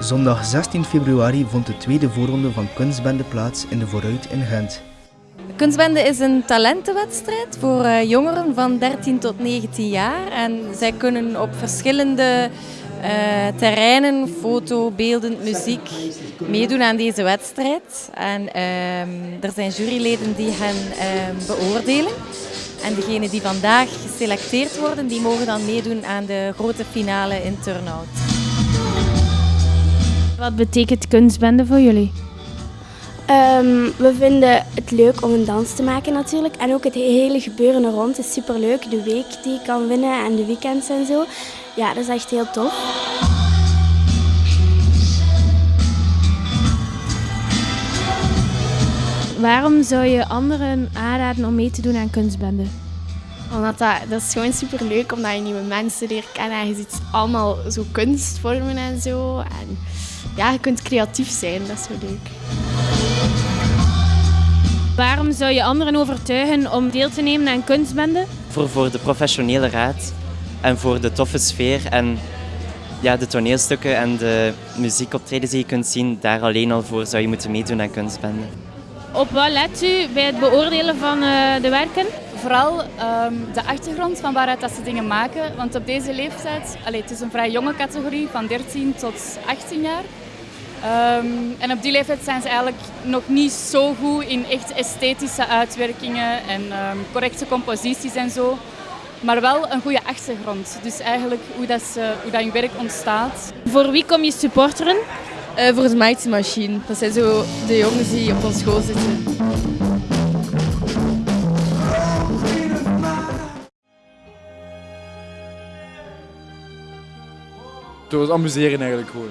Zondag 16 februari vond de tweede voorronde van Kunstbende plaats in de Vooruit in Gent. Kunstbende is een talentenwedstrijd voor eh, jongeren van 13 tot 19 jaar. En zij kunnen op verschillende uh, terreinen, foto, beeldend, muziek, meedoen aan deze wedstrijd. En uh, er zijn juryleden die hen uh, beoordelen. En degenen die vandaag geselecteerd worden, die mogen dan meedoen aan de grote finale in Turnhout. Wat betekent kunstbende voor jullie? Um, we vinden het leuk om een dans te maken natuurlijk. En ook het hele gebeuren er rond is superleuk. De week die je kan winnen en de weekends en zo. Ja, dat is echt heel tof. Waarom zou je anderen aanraden om mee te doen aan kunstbende? Omdat dat, dat is gewoon super leuk omdat je nieuwe mensen leert kennen en je ziet allemaal zo kunstvormen en zo. En ja, je kunt creatief zijn, dat is zo leuk. Waarom zou je anderen overtuigen om deel te nemen aan kunstbende? Voor, voor de professionele raad en voor de toffe sfeer en ja, de toneelstukken en de muziekoptredens die je kunt zien, daar alleen al voor zou je moeten meedoen aan kunstbende. Op wat let u bij het beoordelen van uh, de werken? Vooral um, de achtergrond van waaruit dat ze dingen maken. Want op deze leeftijd, allez, het is een vrij jonge categorie van 13 tot 18 jaar. Um, en op die leeftijd zijn ze eigenlijk nog niet zo goed in echt esthetische uitwerkingen en um, correcte composities en zo. Maar wel een goede achtergrond. Dus eigenlijk hoe dat, ze, hoe dat je werk ontstaat. Voor wie kom je supporteren? Uh, voor de Mighty Machine. Dat zijn zo de jongens die op ons school zitten. Het was amuseren eigenlijk gewoon.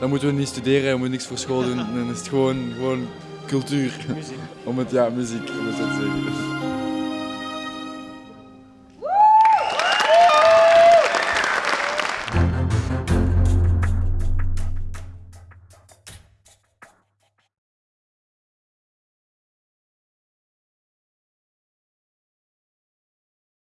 Dan moeten we niet studeren, we moeten niks voor school doen. Dan is het gewoon, gewoon cultuur. Muziek. Om het, ja, muziek, om het zo te zeggen.